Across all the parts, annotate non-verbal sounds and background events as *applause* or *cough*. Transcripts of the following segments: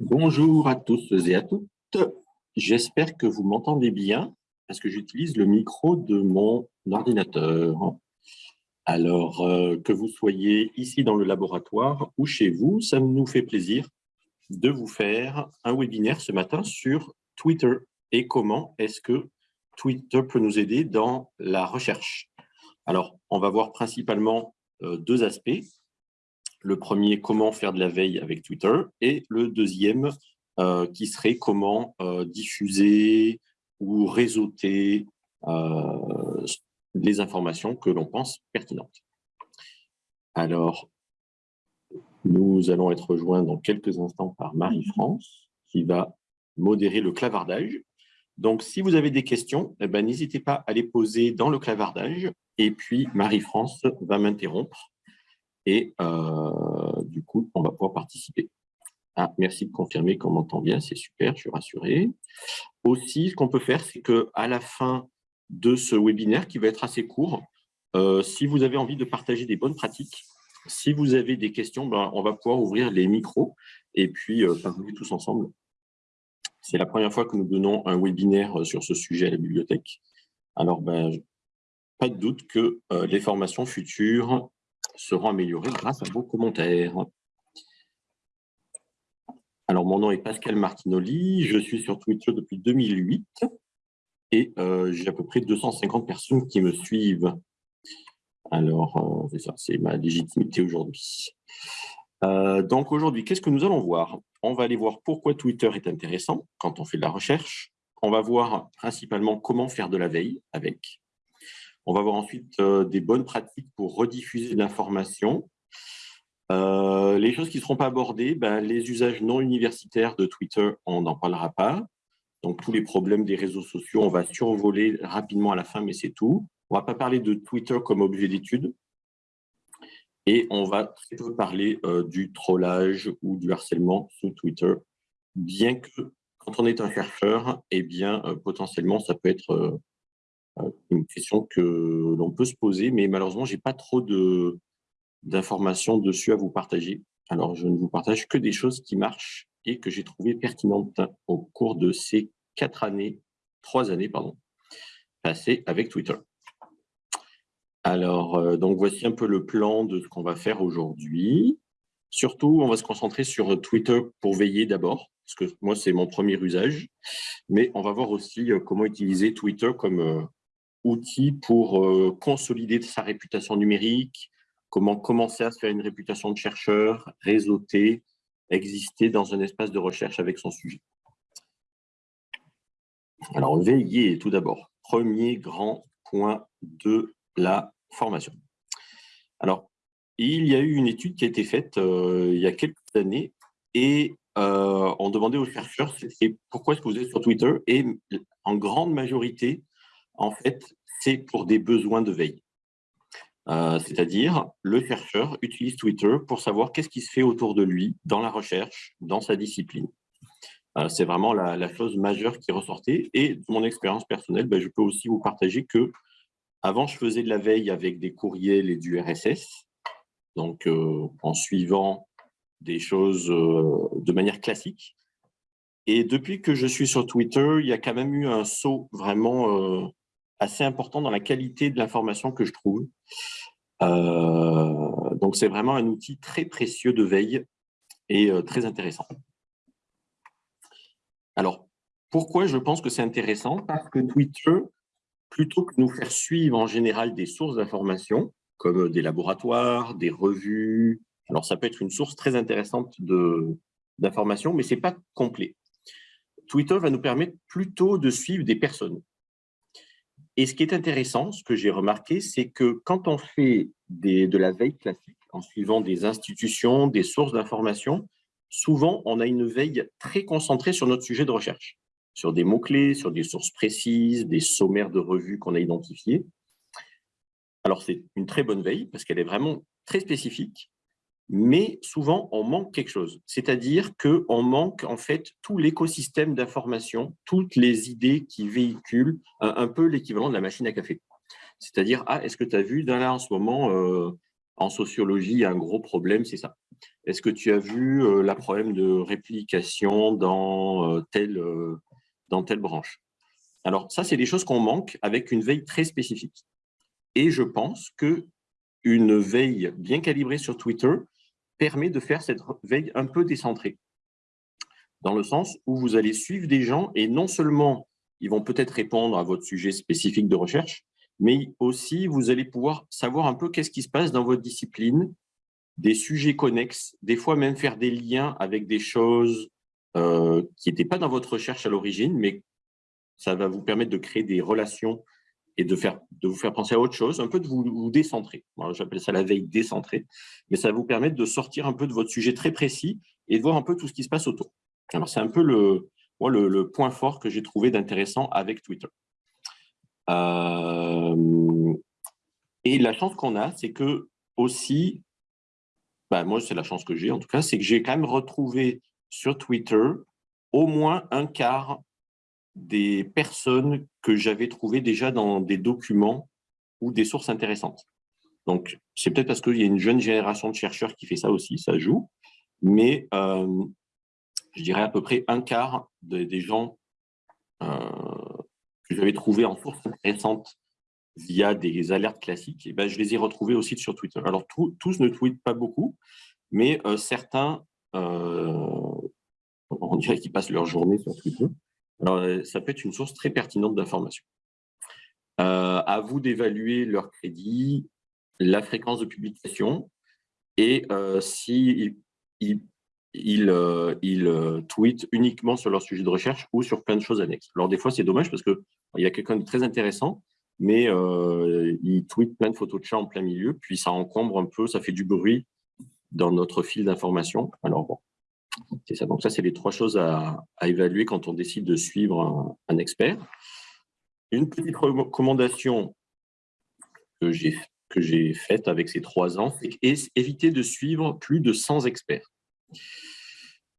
Bonjour à tous et à toutes. J'espère que vous m'entendez bien parce que j'utilise le micro de mon ordinateur. Alors, euh, que vous soyez ici dans le laboratoire ou chez vous, ça nous fait plaisir de vous faire un webinaire ce matin sur Twitter et comment est-ce que Twitter peut nous aider dans la recherche. Alors, on va voir principalement euh, deux aspects. Le premier, comment faire de la veille avec Twitter, et le deuxième, euh, qui serait comment euh, diffuser ou réseauter les informations que l'on pense pertinentes. Alors, nous allons être rejoints dans quelques instants par Marie-France, qui va modérer le clavardage. Donc, si vous avez des questions, eh ben, n'hésitez pas à les poser dans le clavardage. Et puis, Marie-France va m'interrompre. Et euh, on va pouvoir participer. Ah, merci de confirmer qu'on m'entend bien, c'est super, je suis rassuré. Aussi, ce qu'on peut faire, c'est qu'à la fin de ce webinaire, qui va être assez court, euh, si vous avez envie de partager des bonnes pratiques, si vous avez des questions, ben, on va pouvoir ouvrir les micros et puis euh, parler tous ensemble. C'est la première fois que nous donnons un webinaire euh, sur ce sujet à la bibliothèque. Alors, ben, pas de doute que les formations futures seront améliorées grâce à vos commentaires. Alors, mon nom est Pascal Martinoli, je suis sur Twitter depuis 2008 et j'ai à peu près 250 personnes qui me suivent. Alors, euh, c'est ma légitimité aujourd'hui. Euh, donc aujourd'hui, qu'est-ce que nous allons voir? On va aller voir pourquoi Twitter est intéressant quand on fait de la recherche. On va voir principalement comment faire de la veille avec. On va voir ensuite euh, des bonnes pratiques pour rediffuser l'information. Les choses qui ne seront pas abordées, ben, les usages non universitaires de Twitter, on n'en parlera pas. Donc tous les problèmes des réseaux sociaux, on va survoler rapidement à la fin, mais c'est tout. On ne va pas parler de Twitter comme objet d'étude. Et on va très peu parler euh, du trollage ou du harcèlement sous Twitter, bien que quand on est un chercheur, eh bien, euh, potentiellement, ça peut être euh, une question que l'on peut se poser, mais malheureusement, je n'ai pas trop d'informations dessus à vous partager. Alors, je ne vous partage que des choses qui marchent et que j'ai trouvées pertinentes au cours de ces quatre années, trois années, pardon, passées avec Twitter. Alors, euh, donc voici un peu le plan de ce qu'on va faire aujourd'hui. Surtout, on va se concentrer sur Twitter pour veiller d'abord, parce que moi, c'est mon premier usage. Mais on va voir aussi euh, comment utiliser Twitter comme euh, outil pour consolider sa réputation numérique, comment commencer à se faire une réputation de chercheur, réseauter, exister dans un espace de recherche avec son sujet? Alors, veiller tout d'abord. Premier grand point de la formation. Alors, il y a eu une étude qui a été faite euh, il y a quelques années et euh, on demandait aux chercheurs pourquoi est-ce que vous êtes sur Twitter et en grande majorité, en fait, c'est pour des besoins de veille. Euh, c'est-à-dire, le chercheur utilise Twitter pour savoir qu'est-ce qui se fait autour de lui dans la recherche, dans sa discipline. c'est vraiment la, chose majeure qui ressortait. Et mon expérience personnelle, ben, je peux aussi vous partager que avant, je faisais de la veille avec des courriels et du RSS, donc euh, en suivant des choses euh, de manière classique. Et depuis que je suis sur Twitter, il y a quand même eu un saut vraiment euh, assez important dans la qualité de l'information que je trouve. donc, c'est vraiment un outil très précieux de veille et très intéressant. Alors, pourquoi je pense que c'est intéressant? Parce que Twitter plutôt que nous faire suivre en général des sources d'informations, comme des laboratoires, des revues. Alors, ça peut être une source très intéressante d'informations, mais ce n'est pas complet. Twitter va nous permettre plutôt de suivre des personnes. Et ce qui est intéressant, ce que j'ai remarqué, c'est que quand on fait de la veille classique, en suivant des institutions, des sources d'informations, souvent, on a une veille très concentrée sur notre sujet de recherche sur des mots-clés, sur des sources précises, des sommaires de revues qu'on a identifiés. Alors, c'est une très bonne veille parce qu'elle est vraiment très spécifique, mais souvent, on manque quelque chose. C'est-à-dire qu'on manque en fait tout l'écosystème d'information, toutes les idées qui véhiculent un, peu l'équivalent de la machine à café. C'est-à-dire, ah, est-ce que tu as vu, là, en ce moment, euh, en sociologie, un gros problème, c'est ça. Est-ce que tu as vu euh, la problème de réplication dans, euh, telle, euh, dans telle branche? Alors, ça, c'est des choses qu'on manque avec une veille très spécifique. Et je pense qu'une veille bien calibrée sur Twitter permet de faire cette veille un peu décentrée. Dans le sens où vous allez suivre des gens et non seulement ils vont peut-être répondre à votre sujet spécifique de recherche, mais aussi vous allez pouvoir savoir un peu qu'est-ce qui se passe dans votre discipline, des sujets connexes, des fois même faire des liens avec des choses euh, qui n'étaient pas dans votre recherche à l'origine, mais ça va vous permettre de créer des relations et de, faire, de vous faire penser à autre chose, un peu de vous, décentrer. J'appelle ça la veille décentrée, mais ça va vous permettre de sortir un peu de votre sujet très précis et de voir un peu tout ce qui se passe autour. Alors, c'est un peu le, moi, le, point fort que j'ai trouvé d'intéressant avec Twitter. Euh, et la chance qu'on a, c'est que aussi, bah, moi, c'est la chance que j'ai en tout cas, c'est que j'ai quand même retrouvé sur Twitter au moins un quart des personnes que j'avais trouvées déjà dans des documents ou des sources intéressantes. Donc, c'est peut-être parce qu'il y a une jeune génération de chercheurs qui fait ça aussi, ça joue, mais euh, je dirais à peu près un quart des gens euh, que j'avais trouvés en source intéressante via des alertes classiques, et ben, je les ai retrouvés aussi sur Twitter. Alors, tous ne tweetent pas beaucoup, mais euh, certains, on dirait qu'ils passent leur journée sur Twitter. Alors, ça peut être une source très pertinente d'informations. à vous d'évaluer leur crédit, la fréquence de publication, et si ils, euh, euh, tweetent uniquement sur leur sujet de recherche ou sur plein de choses annexes. Alors des fois, c'est dommage parce qu'il y a quelqu'un de très intéressant, mais euh, il tweet plein de photos de chats en plein milieu, puis ça encombre un peu, ça fait du bruit dans notre fil d'information. Alors bon, c'est ça. Donc ça, c'est les trois choses à, évaluer quand on décide de suivre un, expert. Une petite recommandation que j'ai faite avec ces trois ans, c'est éviter de suivre plus de 100 experts.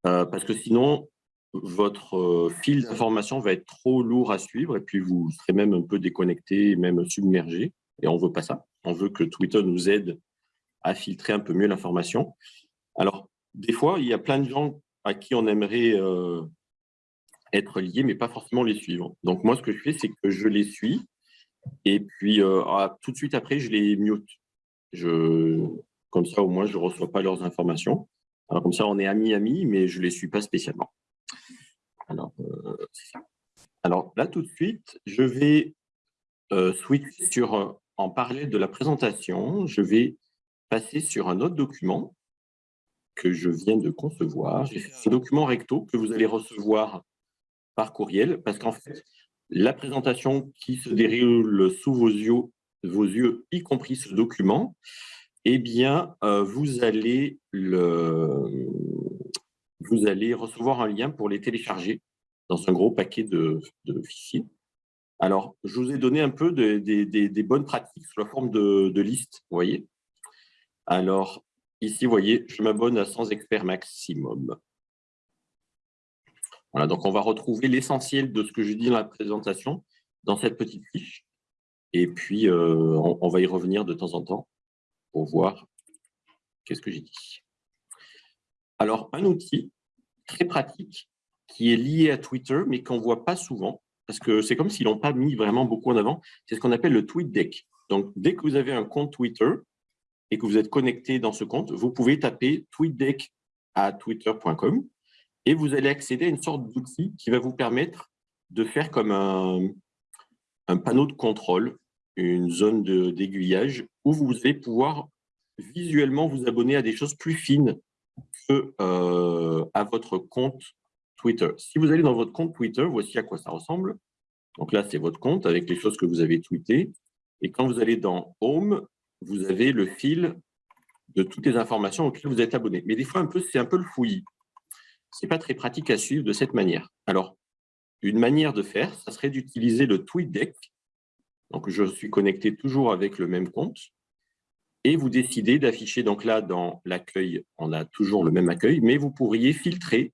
Euh, parce que sinon, votre euh, fil d'information va être trop lourd à suivre et puis vous serez même un peu déconnecté, même submergé. Et on ne veut pas ça. On veut que Twitter nous aide à filtrer un peu mieux l'information. Alors, des fois, il y a plein de gens à qui on aimerait euh, être lié, mais pas forcément les suivre. Donc, moi, ce que je fais, c'est que je les suis et puis ah, tout de suite après, je les mute. Je, comme ça, au moins, je ne reçois pas leurs informations. Comme ça, on est amis-amis, mais je ne les suis pas spécialement. Alors, euh, Alors, là, tout de suite, je vais euh, switcher sur, euh, en parler de la présentation, je vais passer sur un autre document que je viens de concevoir. J'ai fait un document recto que vous allez recevoir par courriel, parce qu'en fait, la présentation qui se déroule sous vos yeux, vos yeux, y compris ce document, eh bien, euh, vous, allez le, vous allez recevoir un lien pour les télécharger dans un gros paquet de, fichiers. Alors, je vous ai donné un peu des bonnes pratiques sous la forme de, liste, vous voyez. Alors, ici, vous voyez, je m'abonne à 100 experts maximum. Voilà, donc on va retrouver l'essentiel de ce que je dis dans la présentation dans cette petite fiche. Et puis, euh, on va y revenir de temps en temps pour voir qu'est-ce que j'ai dit. Alors, un outil très pratique qui est lié à Twitter, mais qu'on ne voit pas souvent, parce que c'est comme s'ils n'ont pas mis vraiment beaucoup en avant, c'est ce qu'on appelle le tweet deck. Donc, dès que vous avez un compte Twitter et que vous êtes connecté dans ce compte, vous pouvez taper tweetdeck à twitter.com et vous allez accéder à une sorte d'outil qui va vous permettre de faire comme un, panneau de contrôle une zone d'aiguillage où vous allez pouvoir visuellement vous abonner à des choses plus fines que euh, à votre compte Twitter. Si vous allez dans votre compte Twitter, voici à quoi ça ressemble. Donc là, c'est votre compte avec les choses que vous avez tweetées. Et quand vous allez dans Home, vous avez le fil de toutes les informations auxquelles vous êtes abonné. Mais des fois, c'est un peu le fouillis. Ce n'est pas très pratique à suivre de cette manière. Alors, une manière de faire, ça serait d'utiliser le TweetDeck donc, je suis connecté toujours avec le même compte. Et vous décidez d'afficher, donc là, dans l'accueil, on a toujours le même accueil, mais vous pourriez filtrer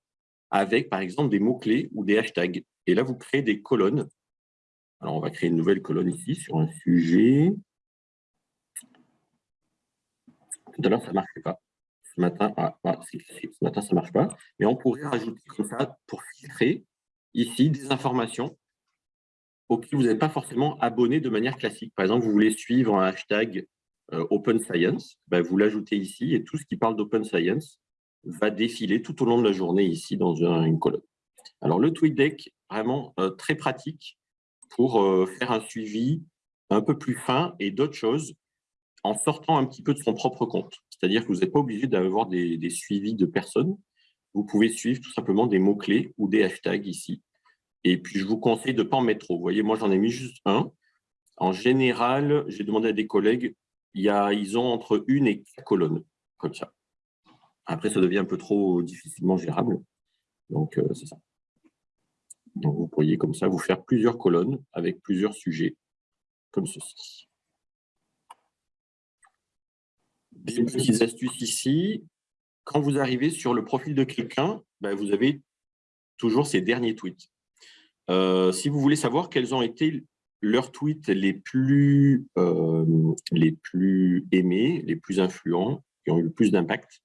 avec, par exemple, des mots-clés ou des hashtags. Et là, vous créez des colonnes. Alors, on va créer une nouvelle colonne ici sur un sujet. Tout ça ne marchait pas. Ce matin, ah, ah, ce matin, ça ne marche pas. Mais on pourrait rajouter comme ça, pour filtrer, ici, des informations auxquelles vous n'êtes pas forcément abonné de manière classique. Par exemple, vous voulez suivre un hashtag euh, Open Science, ben, vous l'ajoutez ici et tout ce qui parle d'Open Science va défiler tout au long de la journée ici dans une colonne. Alors, le TweetDeck, vraiment euh, très pratique pour euh, faire un suivi un peu plus fin et d'autres choses en sortant un petit peu de son propre compte. C'est-à-dire que vous n'êtes pas obligé d'avoir des, suivis de personnes. Vous pouvez suivre tout simplement des mots-clés ou des hashtags ici. Et puis, je vous conseille de ne pas en mettre trop. Vous voyez, moi, j'en ai mis juste un. En général, j'ai demandé à des collègues, y a, ils ont entre une et quatre colonnes, comme ça. Après, ça devient un peu trop difficilement gérable. Donc, euh, c'est ça. Donc, vous pourriez comme ça vous faire plusieurs colonnes avec plusieurs sujets, comme ceci. Des petites astuces ici. Quand vous arrivez sur le profil de quelqu'un, ben, vous avez toujours ses derniers tweets. Euh, si vous voulez savoir quels ont été leurs tweets les plus, euh, les plus aimés, les plus influents, qui ont eu le plus d'impact,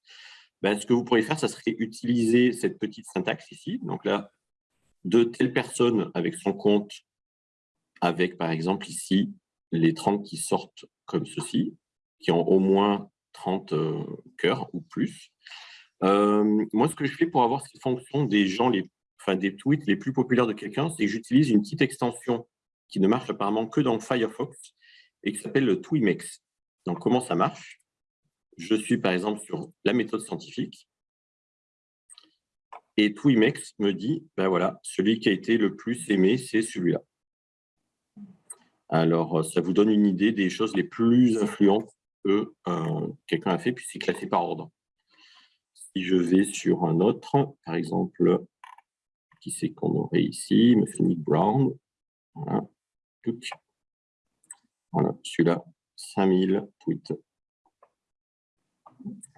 ben, ce que vous pourriez faire, ça serait utiliser cette petite syntaxe ici. Donc là, de telle personne avec son compte, avec par exemple ici les 30 qui sortent comme ceci, qui ont au moins 30 euh, cœurs ou plus. Euh, moi, ce que je fais pour avoir cette fonction des gens, les, enfin des tweets les plus populaires de quelqu'un, c'est que j'utilise une petite extension qui ne marche apparemment que dans Firefox et qui s'appelle le Twimex. Donc, comment ça marche? Je suis par exemple sur la méthode scientifique et Twimex me dit, ben voilà, celui qui a été le plus aimé, c'est celui-là. Alors, euh, ça vous donne une idée des choses les plus influentes euh, quelqu'un a fait, puis c'est classé par ordre. Si je vais sur un autre, par exemple, qui c'est qu'on aurait ici, M. Nick Brown, voilà, voilà celui-là, 5000 tweets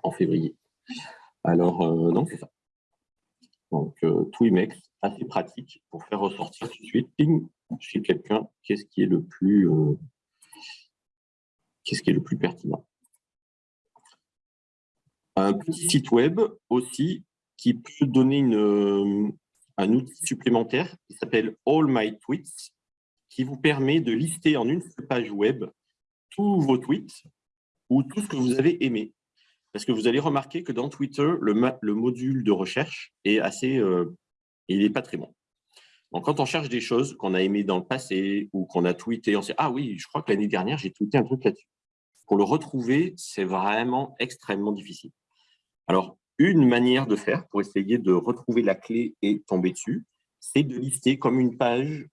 en février. Alors, euh, non, c'est ça. Donc, euh, Twimex, assez pratique pour faire ressortir tout de suite, chez quelqu'un, qu'est-ce qui est le plus euh, qu'est-ce qui est le plus pertinent. Un petit site web aussi qui peut donner une, euh, un outil supplémentaire qui s'appelle All My Tweets, qui vous permet de lister en une seule page web tous vos tweets ou tout ce que vous avez aimé. Parce que vous allez remarquer que dans Twitter, le, module de recherche est assez, euh, il n'est pas très bon. Donc, quand on cherche des choses qu'on a aimées dans le passé ou qu'on a tweeté, on sait « Ah oui, je crois que l'année dernière, j'ai tweeté un truc là-dessus. » Le retrouver, c'est vraiment extrêmement difficile. Alors, une manière de faire pour essayer de retrouver la clé et tomber dessus, c'est de lister comme une page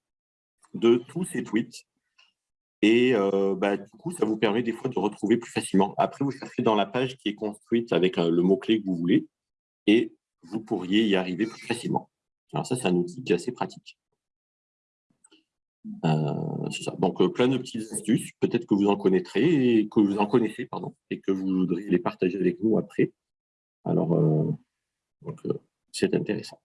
de tous ces tweets et euh, bah, du coup, ça vous permet des fois de retrouver plus facilement. Après, vous cherchez dans la page qui est construite avec euh, le mot-clé que vous voulez et vous pourriez y arriver plus facilement. Alors ça, c'est un outil qui est assez pratique. Euh, Donc, plein de petites astuces. Peut-être que vous en connaîtrez, et que vous en connaissez, pardon, et que vous voudriez les partager avec nous après. Alors, c'est intéressant.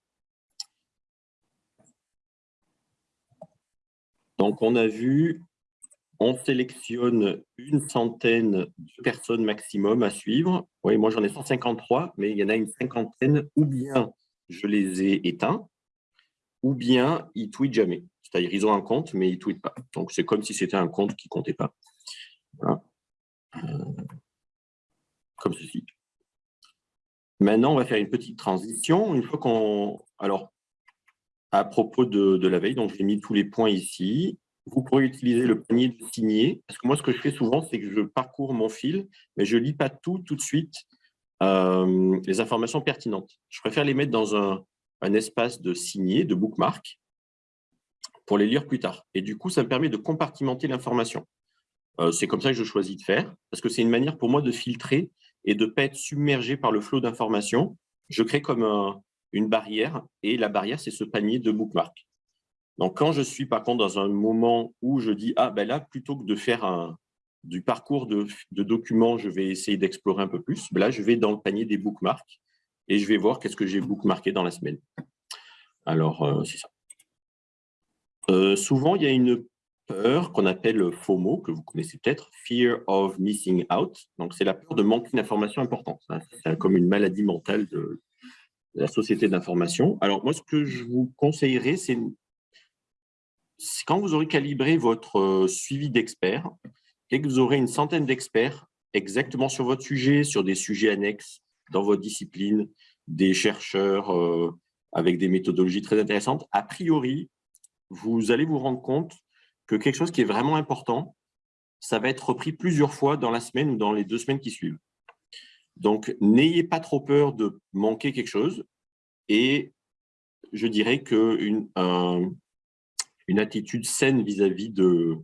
Donc, on a vu on sélectionne une centaine de personnes maximum à suivre. Oui, moi j'en ai 153, mais il y en a une cinquantaine, ou bien je les ai éteints, ou bien ils tweetent jamais. C'est-à-dire ils ont un compte, mais ils ne tweetent pas. Donc c'est comme si c'était un compte qui ne comptait pas. Euh, comme ceci. Maintenant, on va faire une petite transition. Une fois qu'on... Alors, à propos de, de la veille, donc j'ai mis tous les points ici vous pourrez utiliser le panier de signer. Parce que moi, ce que je fais souvent, c'est que je parcours mon fil, mais je ne lis pas tout tout de suite, euh, les informations pertinentes. Je préfère les mettre dans un, espace de signer, de bookmark, pour les lire plus tard. Et du coup, ça me permet de compartimenter l'information. Euh, c'est comme ça que je choisis de faire, parce que c'est une manière pour moi de filtrer et de ne pas être submergé par le flot d'informations. Je crée comme une barrière, et la barrière, c'est ce panier de bookmark. Donc, quand je suis par contre dans un moment où je dis « Ah, ben là, plutôt que de faire un, du parcours de, documents, je vais essayer d'explorer un peu plus. Ben là, je vais dans le panier des bookmarks et je vais voir qu'est-ce que j'ai bookmarké dans la semaine. Alors, euh, c'est ça. Euh, souvent, il y a une peur qu'on appelle FOMO, que vous connaissez peut-être, Fear of Missing Out. Donc, c'est la peur de manquer une information importante. C'est comme une maladie mentale de la société d'information. Alors, moi, ce que je vous conseillerais, c'est quand vous aurez calibré votre euh, suivi d'experts, et que vous aurez une centaine d'experts exactement sur votre sujet, sur des sujets annexes dans votre discipline, des chercheurs euh, avec des méthodologies très intéressantes, a priori, vous allez vous rendre compte que quelque chose qui est vraiment important, ça va être repris plusieurs fois dans la semaine ou dans les deux semaines qui suivent. Donc, n'ayez pas trop peur de manquer quelque chose et je dirais qu'une une attitude saine vis-à-vis de,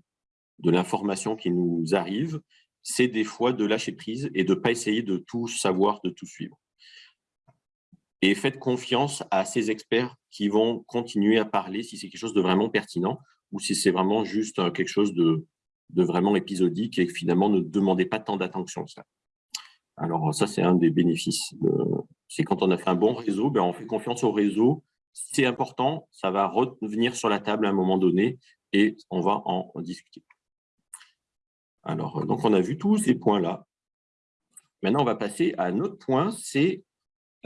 de l'information qui nous arrive, c'est des fois de lâcher prise et de ne pas essayer de tout savoir, de tout suivre. Et faites confiance à ces experts qui vont continuer à parler si c'est quelque chose de vraiment pertinent ou si c'est vraiment juste euh, quelque chose de, vraiment épisodique et finalement ne demandez pas tant d'attention. Ça. Alors ça, c'est un des bénéfices. C'est quand on a fait un bon réseau, ben, on fait confiance au réseau. C'est important, ça va revenir sur la table à un moment donné et on va en discuter. Alors, donc on a vu tous ces points-là. Maintenant, on va passer à un autre point, c'est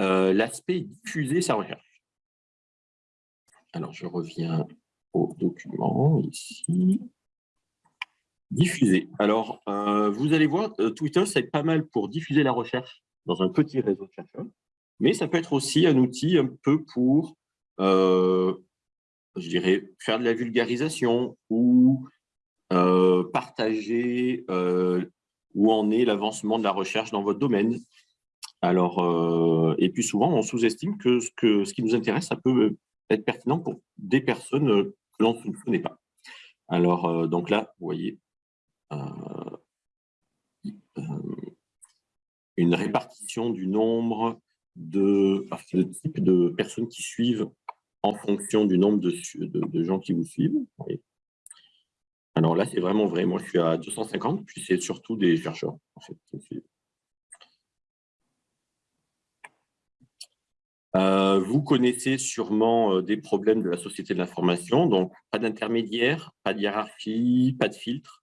euh, l'aspect diffuser sa recherche. Alors, je reviens au document ici. Diffuser. Alors, euh, vous allez voir, euh, Twitter, c'est pas mal pour diffuser la recherche dans un petit réseau de chercheurs, mais ça peut être aussi un outil un peu pour, je dirais, faire de la vulgarisation ou partager où en est l'avancement de la recherche dans votre domaine. Alors, euh, et puis souvent, on sous-estime que ce, qui nous intéresse, ça peut être pertinent pour des personnes euh, que l'on ne connaît pas. Alors, euh, donc là, vous voyez, une répartition du nombre de, de type de personnes qui suivent en fonction du nombre de, de, gens qui vous suivent. Alors là, c'est vraiment vrai. Moi, je suis à 250, puis c'est surtout des chercheurs en fait. Euh, vous connaissez sûrement euh, des problèmes de la société de l'information, donc pas d'intermédiaire, pas de hiérarchie, pas de filtre,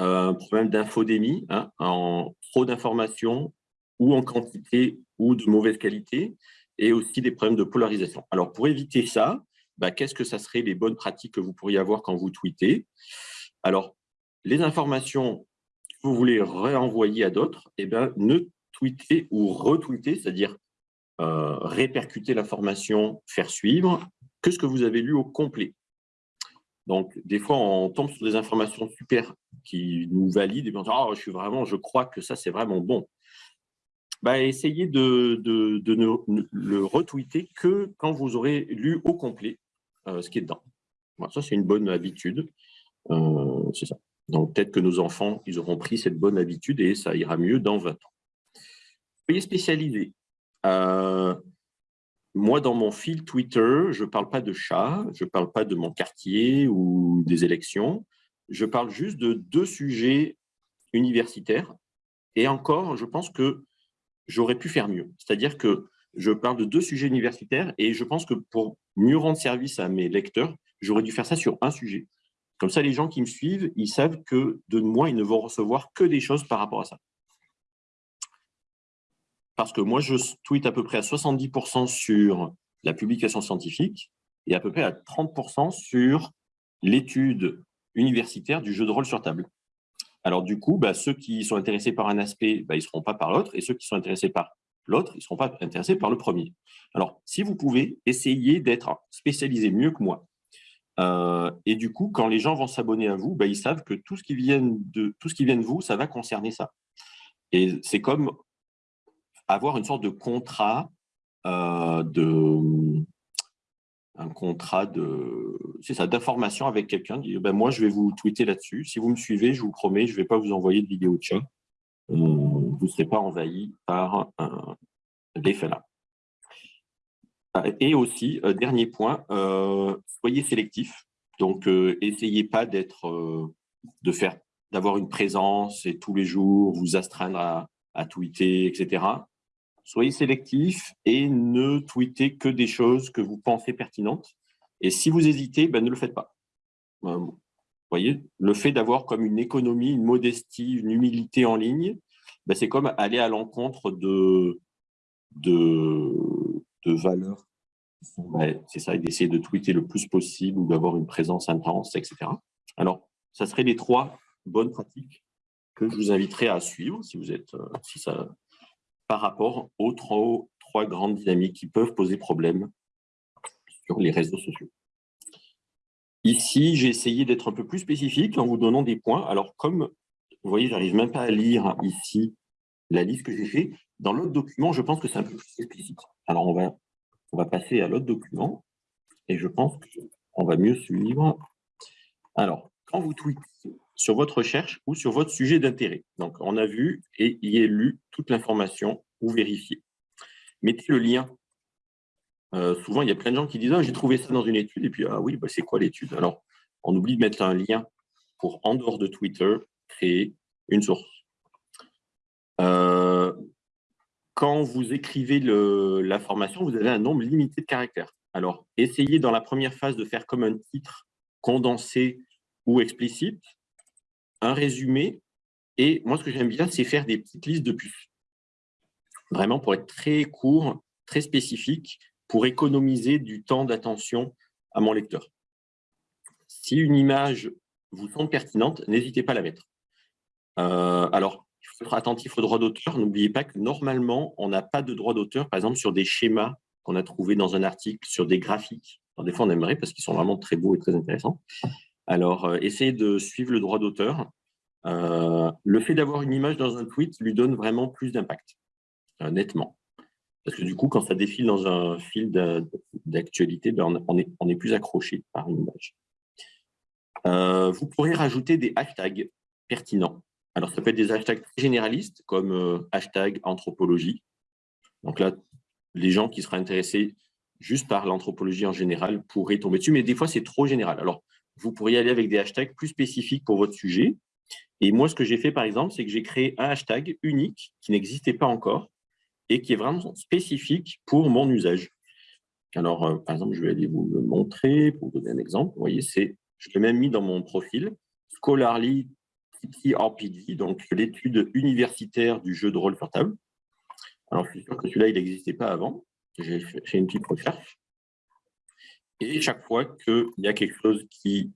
euh, problème d'infodémie, hein, en trop d'informations ou en quantité ou de mauvaise qualité, et aussi des problèmes de polarisation. Alors pour éviter ça, bah, qu'est-ce que ça serait les bonnes pratiques que vous pourriez avoir quand vous tweetez? Alors les informations que vous voulez renvoyer à d'autres, eh ben, ne tweetez ou retweetez, c'est-à-dire euh, répercuter l'information, faire suivre, que ce que vous avez lu au complet. Donc, des fois, on tombe sur des informations super qui nous valident et on dit oh, je suis vraiment, je crois que ça, c'est vraiment bon. Bah, essayez de, de, ne le retweeter que quand vous aurez lu au complet ce qui est dedans. ça, c'est une bonne habitude. Euh, c'est ça. Donc, peut-être que nos enfants, ils auront pris cette bonne habitude et ça ira mieux dans 20 ans. Soyez spécialisés. Euh, moi, dans mon fil Twitter, je ne parle pas de chat, je ne parle pas de mon quartier ou des élections. Je parle juste de deux sujets universitaires. Et encore, je pense que j'aurais pu faire mieux. C'est-à-dire que je parle de deux sujets universitaires et je pense que pour mieux rendre service à mes lecteurs, j'aurais dû faire ça sur un sujet. Comme ça, les gens qui me suivent, ils savent que de moi, ils ne vont recevoir que des choses par rapport à ça parce que moi, je tweete à peu près à 70% sur la publication scientifique et à peu près à 30% sur l'étude universitaire du jeu de rôle sur table. Alors du coup, bah, ceux qui sont intéressés par un aspect, bah, ils ne seront pas par l'autre, et ceux qui sont intéressés par l'autre, ils ne seront pas intéressés par le premier. Alors, si vous pouvez, essayez d'être spécialisé mieux que moi. Euh, et du coup, quand les gens vont s'abonner à vous, bah, ils savent que tout ce, qui vient de, vous, ça va concerner ça. Et c'est comme avoir une sorte de contrat euh, de un contrat de c'est ça d'information avec quelqu'un ben moi je vais vous tweeter là-dessus si vous me suivez je vous promets je vais pas vous envoyer de vidéo de chat vous ne serez pas envahi par un l'effet là et aussi euh, dernier point soyez sélectif donc essayez pas d'être de faire d'avoir une présence et tous les jours vous astreindre à, tweeter etc soyez sélectif et ne tweetez que des choses que vous pensez pertinentes. Et si vous hésitez, ben, ne le faites pas. Euh, voyez, le fait d'avoir comme une économie, une modestie, une humilité en ligne, ben, c'est comme aller à l'encontre de, de, valeurs. Ben, c'est ça, d'essayer de tweeter le plus possible ou d'avoir une présence intense, etc. Alors, ça serait les trois bonnes pratiques que je vous inviterai à suivre si vous êtes, euh, si ça, par rapport aux trois, trois grandes dynamiques qui peuvent poser problème sur les réseaux sociaux. Ici, j'ai essayé d'être un peu plus spécifique en vous donnant des points. Alors, comme vous voyez, j'arrive même pas à lire ici la liste que j'ai fait. Dans l'autre document, je pense que c'est un peu plus explicite. Alors, on va, on va passer à l'autre document et je pense qu'on va mieux suivre. Alors, quand vous tweetez sur votre recherche ou sur votre sujet d'intérêt, donc on a vu et y est lu toute l'information ou vérifié. Mettez le lien euh, souvent, il y a plein de gens qui disent ah, j'ai trouvé ça dans une étude », et puis « Ah oui, bah, c'est quoi l'étude ?» Alors, on oublie de mettre un lien pour, en dehors de Twitter, créer une source. Euh, quand vous écrivez l'information, vous avez un nombre limité de caractères. Alors, essayez dans la première phase de faire comme un titre condensé ou explicite, un résumé, et moi, ce que j'aime bien, c'est faire des petites listes de puces. Vraiment pour être très court, très spécifique, pour économiser du temps d'attention à mon lecteur. Si une image vous semble pertinente, n'hésitez pas à la mettre. Euh, alors, il faut être attentif aux droits d'auteur. N'oubliez pas que normalement, on n'a pas de droit d'auteur, par exemple, sur des schémas qu'on a trouvés dans un article, sur des graphiques. des fois, on aimerait parce qu'ils sont vraiment très beaux et très intéressants. Alors, euh, essayez de suivre le droit d'auteur. Euh, le fait d'avoir une image dans un tweet lui donne vraiment plus d'impact, nettement. Parce que du coup, quand ça défile dans un fil d'actualité, ben on, est, plus accroché par une image. Vous pourrez rajouter des hashtags pertinents. Alors, ça peut être des hashtags généralistes, comme euh, hashtag anthropologie. Donc là, les gens qui seraient intéressés juste par l'anthropologie en général pourraient tomber dessus, mais des fois, c'est trop général. Alors, vous pourriez aller avec des hashtags plus spécifiques pour votre sujet. Et moi, ce que j'ai fait, par exemple, c'est que j'ai créé un hashtag unique qui n'existait pas encore, et qui est vraiment spécifique pour mon usage. Alors, euh, par exemple, je vais aller vous le montrer pour vous donner un exemple. Vous voyez, je l'ai même mis dans mon profil, Scholarly TTRPG, donc l'étude universitaire du jeu de rôle portable. Alors, je suis sûr que celui-là, il n'existait pas avant. J'ai fait une petite recherche. Et chaque fois qu'il y a quelque chose qui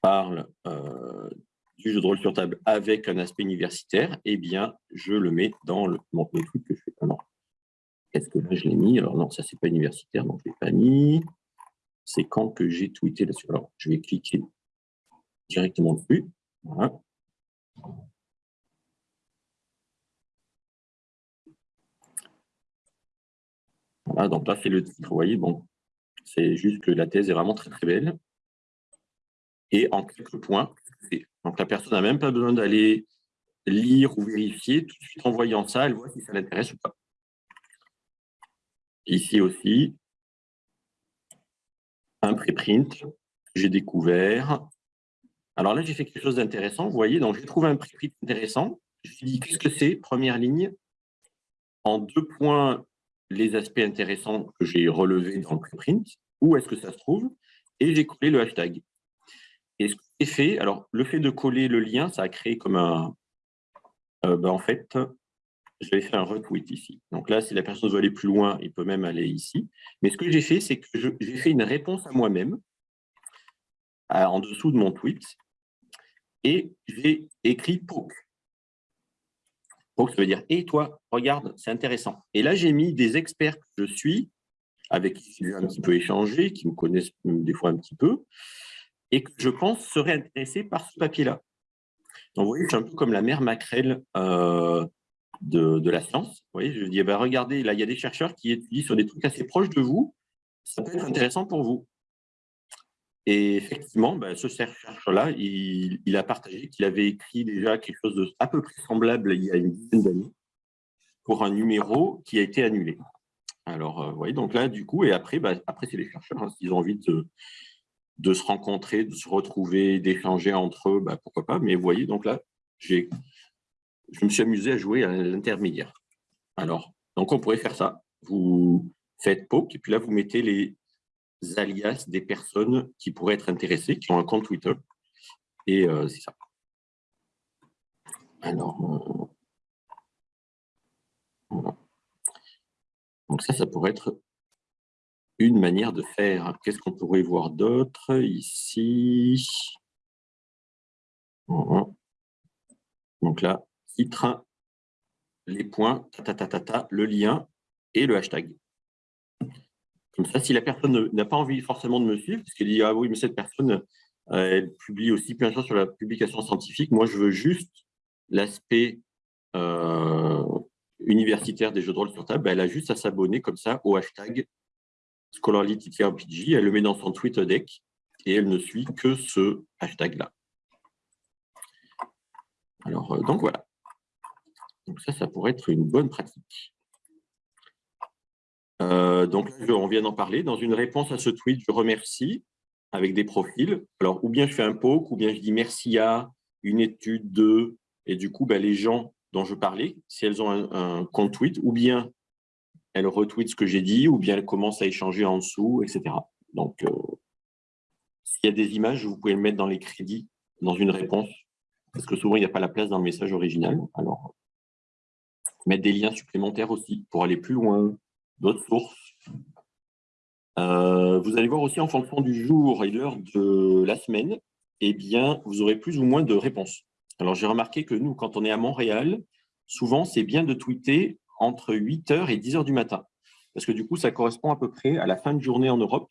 parle euh, du jeu de rôle sur table avec un aspect universitaire, eh bien, je le mets dans le, truc que je fais. Est-ce que là, je l'ai mis? Alors non, ça, c'est pas universitaire, donc je l'ai pas mis. C'est quand que j'ai tweeté là-dessus. Alors, je vais cliquer directement dessus. Voilà. Voilà, donc là, c'est le titre. Vous voyez, bon, c'est juste que la thèse est vraiment très, très belle. Et en quelques points, donc, la personne n'a même pas besoin d'aller lire ou vérifier. Tout de suite, en voyant ça, elle voit si ça l'intéresse ou pas. Ici aussi, un préprint j'ai découvert. Alors là, j'ai fait quelque chose d'intéressant. Vous voyez, donc j'ai trouvé un préprint intéressant. Je me suis dit, qu'est-ce que c'est Première ligne? En deux points, les aspects intéressants que j'ai relevés dans le préprint. Où est-ce que ça se trouve? Et j'ai collé le hashtag. Et ce que j'ai fait, alors le fait de coller le lien, ça a créé comme un... Euh, ben, en fait, je vais faire un retweet ici. Donc là, si la personne veut aller plus loin, il peut même aller ici. Mais ce que j'ai fait, c'est que j'ai fait une réponse à moi-même en dessous de mon tweet et j'ai écrit poke. Poke, ça veut dire « Et toi, regarde, c'est intéressant ». Et là, j'ai mis des experts que je suis, avec qui j'ai un petit peu échangé, qui me connaissent des fois un petit peu, et que je pense serait intéressé par ce papier-là. Donc, vous voyez, c'est un peu comme la mère Macrel euh, de, la science. Vous voyez, je dis, eh ben, regardez, là, il y a des chercheurs qui étudient sur des trucs assez proches de vous, ça peut être intéressant pour vous. Et effectivement, ben, ce chercheur-là, il, a partagé qu'il avait écrit déjà quelque chose de à peu près semblable il y a une dizaine d'années pour un numéro qui a été annulé. Alors, euh, voyez, donc là, du coup, et après, ben, après c'est les chercheurs, hein, s'ils ont envie de, se rencontrer, de se retrouver, d'échanger entre eux, bah, pourquoi pas. Mais vous voyez, donc là, je me suis amusé à jouer à l'intermédiaire. Alors, donc on pourrait faire ça. Vous faites poke, et puis là, vous mettez les alias des personnes qui pourraient être intéressées, qui ont un compte Twitter. Et c'est ça. Alors, voilà. Donc ça, ça pourrait être une manière de faire. Qu'est-ce qu'on pourrait voir d'autre ici? Donc là, titre, les points, ta, le lien et le hashtag. Comme ça, si la personne n'a pas envie forcément de me suivre, parce qu'elle dit « Ah oui, mais cette personne, euh, elle publie aussi plein de choses sur la publication scientifique. Moi, je veux juste l'aspect euh, universitaire des jeux de rôle sur table. elle a juste à s'abonner comme ça au hashtag ScholarlyTTRPG. Elle le met dans son tweet deck et elle ne suit que ce hashtag-là. Alors, euh, donc voilà. Donc ça, ça pourrait être une bonne pratique. Euh, donc, on vient d'en parler. Dans une réponse à ce tweet, je remercie avec des profils. Alors, ou bien je fais un poke, ou bien je dis merci à une étude de... Et du coup, ben, les gens dont je parlais, si elles ont un, compte tweet, ou bien elles retweetent ce que j'ai dit, ou bien elles commencent à échanger en dessous, etc. Donc, euh, s'il y a des images, vous pouvez le mettre dans les crédits, dans une réponse, parce que souvent, il n'y a pas la place dans le message original. Alors, mettre des liens supplémentaires aussi, pour aller plus loin, d'autres. Euh, vous allez voir aussi en fonction du jour et l'heure de la semaine, eh bien, vous aurez plus ou moins de réponses. Alors, j'ai remarqué que nous, quand on est à Montréal, souvent, c'est bien de tweeter entre 8h et 10h du matin. Parce que du coup, ça correspond à peu près à la fin de journée en Europe.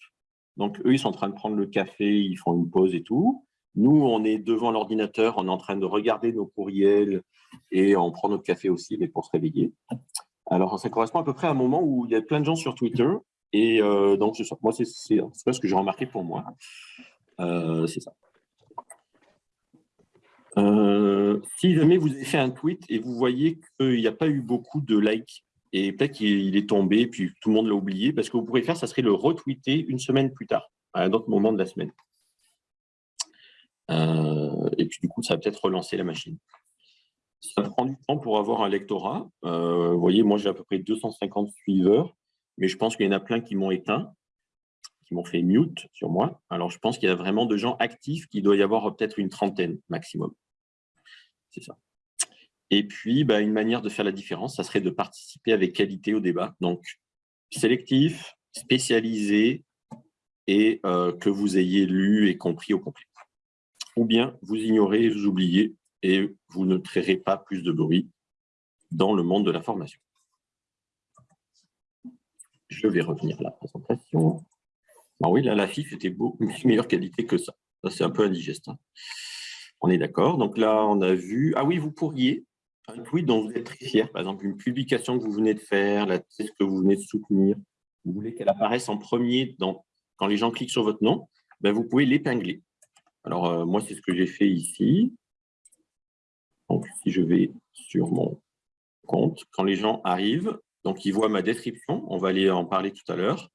Donc, eux, ils sont en train de prendre le café, ils font une pause et tout. Nous, on est devant l'ordinateur, on est en train de regarder nos courriels et on prend notre café aussi, mais pour se réveiller. Alors, ça correspond à peu près à un moment où il y a plein de gens sur Twitter. Et euh, donc, moi, c'est ce que j'ai remarqué pour moi. Euh, c'est ça. Euh, si jamais vous avez fait un tweet et vous voyez qu'il n'y a pas eu beaucoup de likes, et peut-être qu'il est tombé, puis tout le monde l'a oublié, parce que vous pourrez faire, ça serait le retweeter une semaine plus tard, à un autre moment de la semaine. et puis du coup, ça va peut-être relancer la machine. Ça prend du temps pour avoir un lectorat. Euh, vous voyez, moi, j'ai à peu près 250 suiveurs, mais je pense qu'il y en a plein qui m'ont éteint, qui m'ont fait mute sur moi. Alors, je pense qu'il y a vraiment de gens actifs, qui doit y avoir peut-être une trentaine maximum. C'est ça. Et puis, bah, une manière de faire la différence, ça serait de participer avec qualité au débat. Donc, sélectif, spécialisé, et euh, que vous ayez lu et compris au complet. Ou bien, vous ignorez, vous oubliez, et vous ne créerez pas plus de bruit dans le monde de l'information. Je vais revenir à la présentation. Ah oui, là, la FIF était beaucoup *laughs* meilleure qualité que ça. Ça, c'est un peu indigeste. Hein. On est d'accord. Donc là, on a vu... Ah oui, vous pourriez, un tweet dont vous êtes très fier, par exemple, une publication que vous venez de faire, la thèse que vous venez de soutenir, vous voulez qu'elle apparaisse en premier dans, quand les gens cliquent sur votre nom, ben, vous pouvez l'épingler. Alors, euh, moi, c'est ce que j'ai fait ici. Donc, si je vais sur mon compte, quand les gens arrivent, donc ils voient ma description, on va aller en parler tout à l'heure.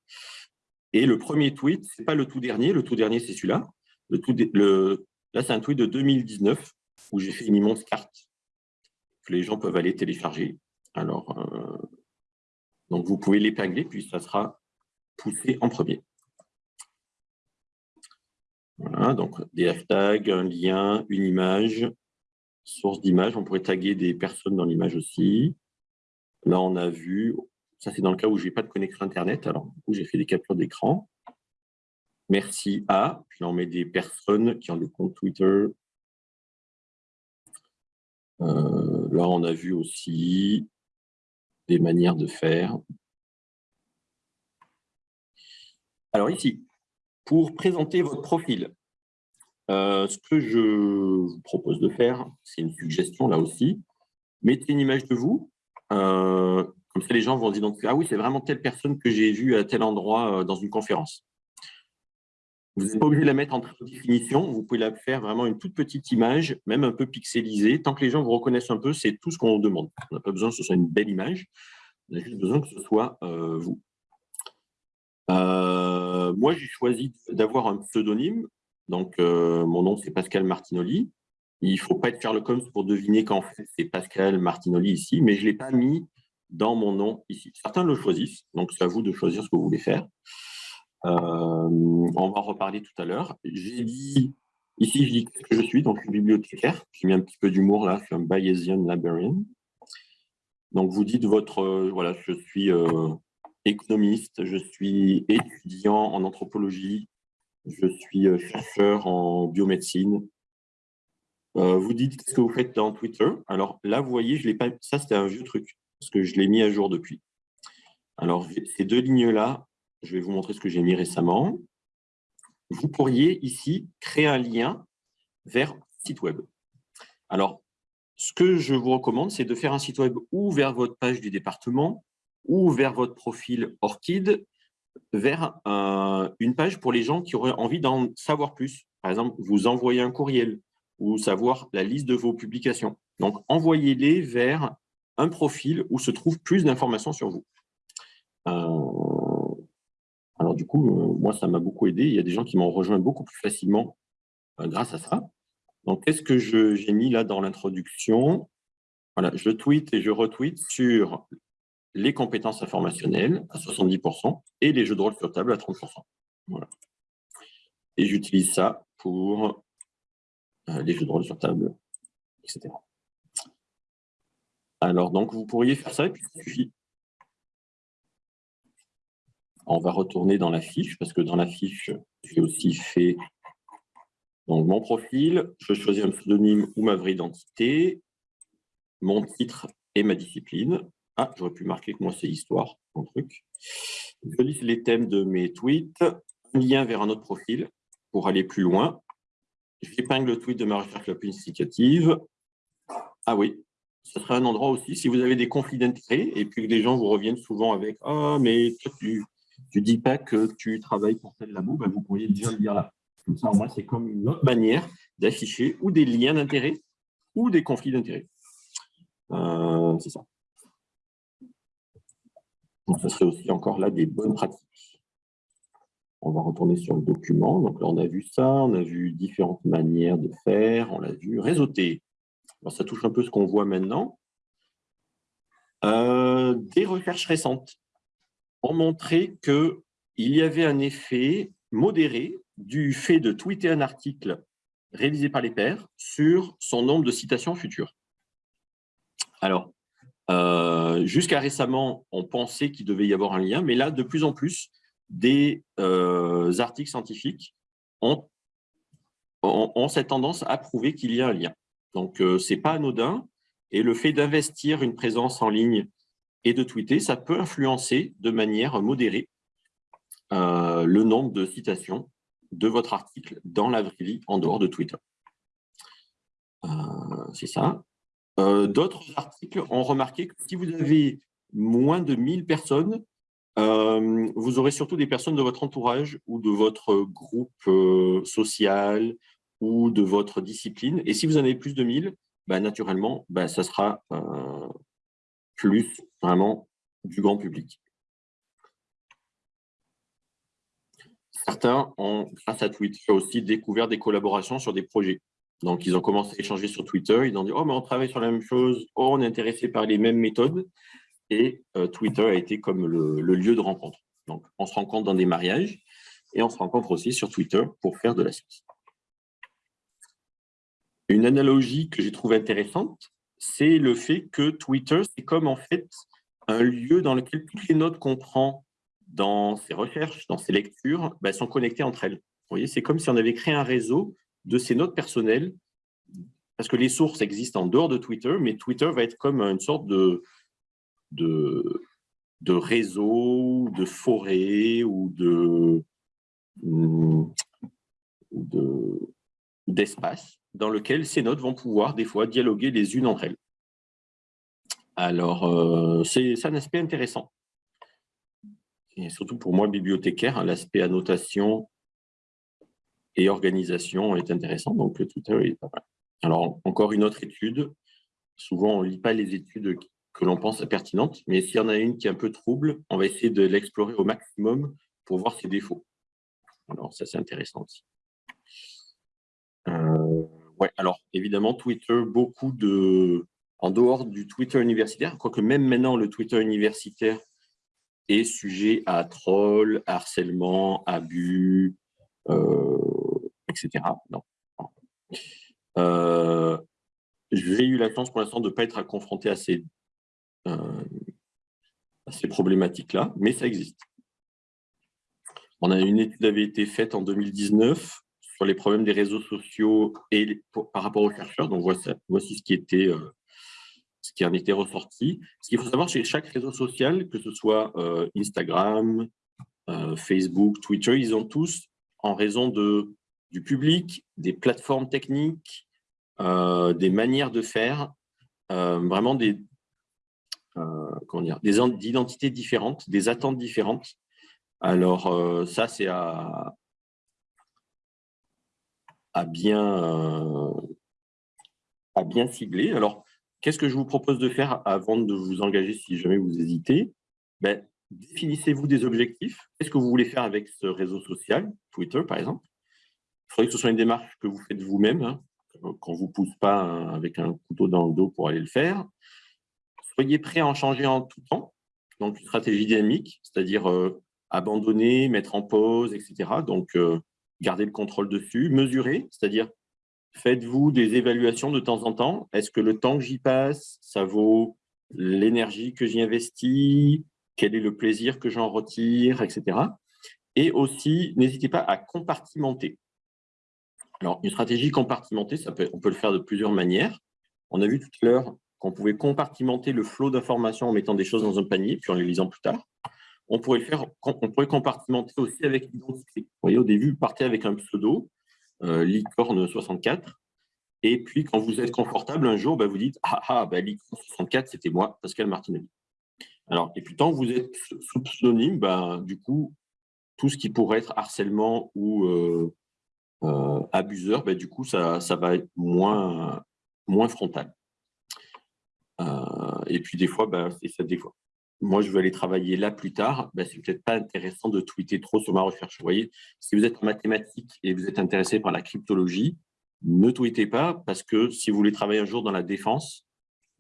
Et le premier tweet, ce n'est pas le tout dernier, le tout dernier, c'est celui-là. Là, c'est un tweet de 2019 où j'ai fait une immense carte que les gens peuvent aller télécharger. Alors, euh, donc vous pouvez l'épingler, puis ça sera poussé en premier. Voilà, donc des hashtags, un lien, une image, source d'image, on pourrait taguer des personnes dans l'image aussi. Là, on a vu, ça c'est dans le cas où je n'ai pas de connexion Internet, alors du coup, j'ai fait des captures d'écran. Merci à, puis là, on met des personnes qui ont des comptes Twitter. Euh, là, on a vu aussi des manières de faire. Alors ici, pour présenter votre profil, euh, ce que je vous propose de faire, c'est une suggestion là aussi. Mettez une image de vous, euh, comme ça les gens vont identifier « Ah oui, c'est vraiment telle personne que j'ai vue à tel endroit euh, dans une conférence ». Vous n'êtes pas obligé de la mettre en définition, vous pouvez la faire vraiment une toute petite image, même un peu pixelisée. Tant que les gens vous reconnaissent un peu, c'est tout ce qu'on demande. On n'a pas besoin que ce soit une belle image, on a juste besoin que ce soit vous. moi, j'ai choisi d'avoir un pseudonyme donc, euh, mon nom, c'est Pascal Martinoli. Il ne faut pas être Sherlock Holmes pour deviner qu'en fait, c'est Pascal Martinoli ici, mais je ne l'ai pas mis dans mon nom ici. Certains le choisissent, donc c'est à vous de choisir ce que vous voulez faire. Euh, on va en reparler tout à l'heure. J'ai dit Ici, je dis que je suis, donc je suis bibliothécaire. J'ai mis un petit peu d'humour là, je suis un Bayesian librarian. Donc, vous dites votre, euh, voilà, je suis économiste, je suis étudiant en anthropologie, je suis euh, chercheur en biomédecine. vous dites ce que vous faites dans Twitter? Alors là, vous voyez, je l'ai pas, ça c'était un vieux truc, parce que je l'ai mis à jour depuis. Alors, ces deux lignes-là, je vais vous montrer ce que j'ai mis récemment vous pourriez ici créer un lien vers site web. Alors, ce que je vous recommande, c'est de faire un site web ou vers votre page du département ou vers votre profil Orchid, vers une page pour les gens qui auraient envie d'en savoir plus. Par exemple, vous envoyez un courriel ou savoir la liste de vos publications. Donc, envoyez-les vers un profil où se trouve plus d'informations sur vous. Euh, alors du coup, euh, moi, ça m'a beaucoup aidé. Il y a des gens qui m'ont rejoint beaucoup plus facilement euh, grâce à ça. Donc, qu'est-ce que j'ai mis là dans l'introduction? Voilà, je tweet et je retweet sur les compétences informationnelles à 70% et les jeux de rôle sur table à 30%. Voilà. Et j'utilise ça pour euh, les jeux de rôle sur table, etc. Alors, donc, vous pourriez faire ça et puis il suffit on va retourner dans la fiche, parce que dans la fiche, j'ai aussi fait donc, mon profil, je choisis un pseudonyme ou ma vraie identité, mon titre et ma discipline. Ah, j'aurais pu marquer que moi, c'est histoire, mon truc. Je liste les thèmes de mes tweets, un lien vers un autre profil pour aller plus loin. J'épingle le tweet de ma recherche la plus significative. Ah oui, ce serait un endroit aussi, si vous avez des conflits d'intérêts et puis que les gens vous reviennent souvent avec « Ah, mais toi, tu, tu dis pas que tu travailles pour tel labo, ben vous pourriez déjà le dire là. Comme ça, moi, c'est comme une autre manière d'afficher ou des liens d'intérêt ou des conflits d'intérêt. Euh, c'est ça. Donc, ce serait aussi encore là des bonnes pratiques. On va retourner sur le document. Donc là, on a vu ça, on a vu différentes manières de faire, on l'a vu réseauter. ça touche un peu ce qu'on voit maintenant. Euh, des recherches récentes ont montré qu'il y avait un effet modéré du fait de tweeter un article réalisé par les pairs sur son nombre de citations futures. Alors, euh, jusqu'à récemment, on pensait qu'il devait y avoir un lien, mais là, de plus en plus, des euh, articles scientifiques ont, cette tendance à prouver qu'il y a un lien. Donc, euh, ce n'est pas anodin, et le fait d'investir une présence en ligne et de tweeter, ça peut influencer de manière modérée le nombre de citations de votre article dans la vraie vie en dehors de Twitter. C'est ça. Euh, d'autres articles ont remarqué que si vous avez moins de 1000 personnes, vous aurez surtout des personnes de votre entourage ou de votre groupe social ou de votre discipline. Et si vous en avez plus de 1000, bah, naturellement, bah, ça sera plus vraiment du grand public. Certains ont, grâce à Twitter aussi, découvert des collaborations sur des projets. Donc, ils ont commencé à échanger sur Twitter. Ils ont dit « Oh, mais on travaille sur la même chose. Oh, on est intéressé par les mêmes méthodes. » Et euh, Twitter a été comme le, lieu de rencontre. Donc, on se rencontre dans des mariages et on se rencontre aussi sur Twitter pour faire de la science. Une analogie que j'ai trouvée intéressante, c'est le fait que Twitter, c'est comme en fait un lieu dans lequel toutes les notes qu'on prend dans ses recherches, dans ses lectures, bah, sont connectées entre elles. Vous voyez, c'est comme si on avait créé un réseau de ces notes personnelles, parce que les sources existent en dehors de Twitter, mais Twitter va être comme une sorte de, de, réseau, de forêt ou de d'espace dans lequel ces notes vont pouvoir des fois dialoguer les unes entre elles. Alors, euh, c'est un aspect intéressant. Et surtout pour moi, bibliothécaire, hein, l'aspect annotation et organisation est intéressant, donc Twitter est pas mal. Alors, encore une autre étude. Souvent, on ne lit pas les études que l'on pense pertinentes, mais s'il y en a une qui est un peu trouble, on va essayer de l'explorer au maximum pour voir ses défauts. Alors, ça, c'est intéressant aussi. Euh, ouais, alors, évidemment, Twitter, beaucoup de, en dehors du Twitter universitaire, quoique même maintenant, le Twitter universitaire est sujet à trolls, harcèlement, abus, euh, etc. Non, J'ai eu la chance pour l'instant de ne pas être confronté à ces, à ces problématiques-là, mais ça existe. On a une étude avait été faite en 2019 sur les problèmes des réseaux sociaux et par rapport aux chercheurs. Donc voici, ce qui était euh, ce qui en était ressorti. Ce qu'il faut savoir chez chaque réseau social, que ce soit euh, Instagram, euh, Facebook, Twitter, ils ont tous, en raison de, du public, des plateformes techniques, des manières de faire, vraiment des, des identités différentes, des attentes différentes. Alors, ça, c'est à, bien, euh, à cibler. Alors, qu'est-ce que je vous propose de faire avant de vous engager si jamais vous hésitez? Ben, Définissez-vous des objectifs. Qu'est-ce que vous voulez faire avec ce réseau social, Twitter par exemple? Il faudrait que ce soit une démarche que vous faites vous-même, hein, qu'on ne vous pousse pas avec un couteau dans le dos pour aller le faire. Soyez prêt à en changer en tout temps. Donc, une stratégie dynamique, c'est-à-dire euh, abandonner, mettre en pause, etc. Donc, euh, garder le contrôle dessus, mesurer, c'est-à-dire faites-vous des évaluations de temps en temps. Est-ce que le temps que j'y passe, ça vaut l'énergie que j'y investis? Quel est le plaisir que j'en retire, etc. Et aussi, n'hésitez pas à compartimenter. Alors, une stratégie compartimentée, on peut le faire de plusieurs manières. On a vu tout à l'heure qu'on pouvait compartimenter le flot d'informations en mettant des choses dans un panier, puis en les lisant plus tard on pourrait le faire, on pourrait compartimenter aussi avec l'identité. Vous voyez, au début, vous partez avec un pseudo, euh, licorne 64, et puis quand vous êtes confortable, un jour, bah, vous dites Ah, ah bah, licorne 64, c'était moi, Pascal Martinelli. Alors, et puis tant que vous êtes sous pseudonyme, bah, du coup, tout ce qui pourrait être harcèlement ou euh, euh, abuseur, bah, du coup, ça, ça va être moins, moins frontal. et puis des fois, bah, c'est ça des fois moi, je veux aller travailler là plus tard, ben, c'est peut-être pas intéressant de tweeter trop sur ma recherche. Vous voyez, si vous êtes en mathématiques et vous êtes intéressé par la cryptologie, ne tweetez pas parce que si vous voulez travailler un jour dans la défense,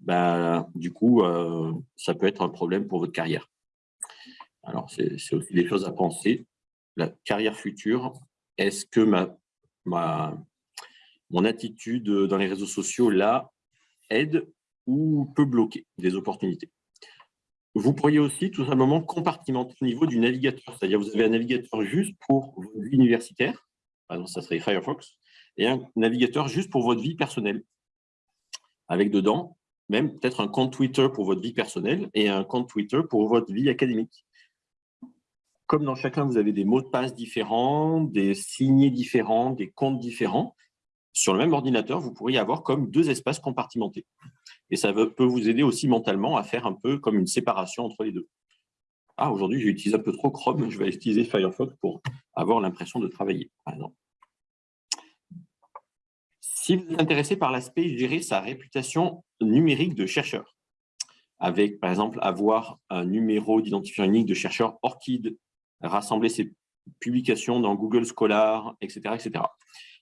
ben, du coup, euh, ça peut être un problème pour votre carrière. Alors, c'est aussi des choses à penser. La carrière future, est-ce que ma, ma, mon attitude dans les réseaux sociaux, là, aide ou peut bloquer des opportunités vous pourriez aussi tout simplement compartimenter au niveau du navigateur. C'est-à-dire vous avez un navigateur juste pour votre vie universitaire, par exemple ça serait Firefox, et un navigateur juste pour votre vie personnelle. Avec dedans, même peut-être un compte Twitter pour votre vie personnelle et un compte Twitter pour votre vie académique. Comme dans chacun, vous avez des mots de passe différents, des signés différents, des comptes différents, sur le même ordinateur, vous pourriez avoir comme deux espaces compartimentés. Et ça peut vous aider aussi mentalement à faire un peu comme une séparation entre les deux. Ah, aujourd'hui, j'ai utilisé un peu trop Chrome, je vais utiliser Firefox pour avoir l'impression de travailler, par exemple. Si vous êtes intéressé par l'aspect gérer sa réputation numérique de chercheur, avec, par exemple, avoir un numéro d'identifiant unique de chercheur ORCID, rassembler ses publications dans Google Scholar, etc., etc.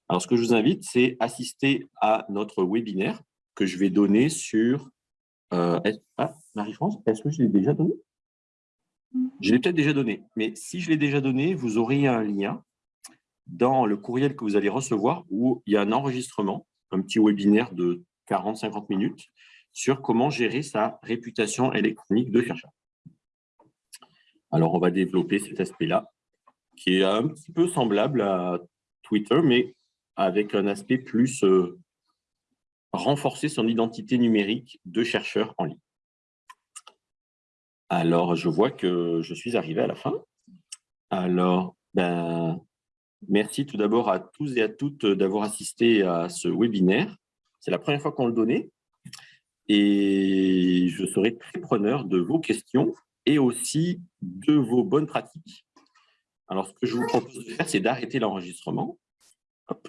Alors, ce que je vous invite, c'est assister à notre webinaire que je vais donner sur... Euh, ah, Marie-France, est-ce que je l'ai déjà donné? Je l'ai peut-être déjà donné, mais si je l'ai déjà donné, vous aurez un lien dans le courriel que vous allez recevoir où il y a un enregistrement, un petit webinaire de 40-50 minutes sur comment gérer sa réputation électronique de chercheur. Alors, on va développer cet aspect-là, qui est un petit peu semblable à Twitter, mais avec un aspect plus euh, renforcer son identité numérique de chercheur en ligne. Alors, je vois que je suis arrivé à la fin. Alors, ben, merci tout d'abord à tous et à toutes d'avoir assisté à ce webinaire. C'est la première fois qu'on le donnait et je serai très preneur de vos questions et aussi de vos bonnes pratiques. Alors, ce que je vous propose de faire, c'est d'arrêter l'enregistrement. Hop.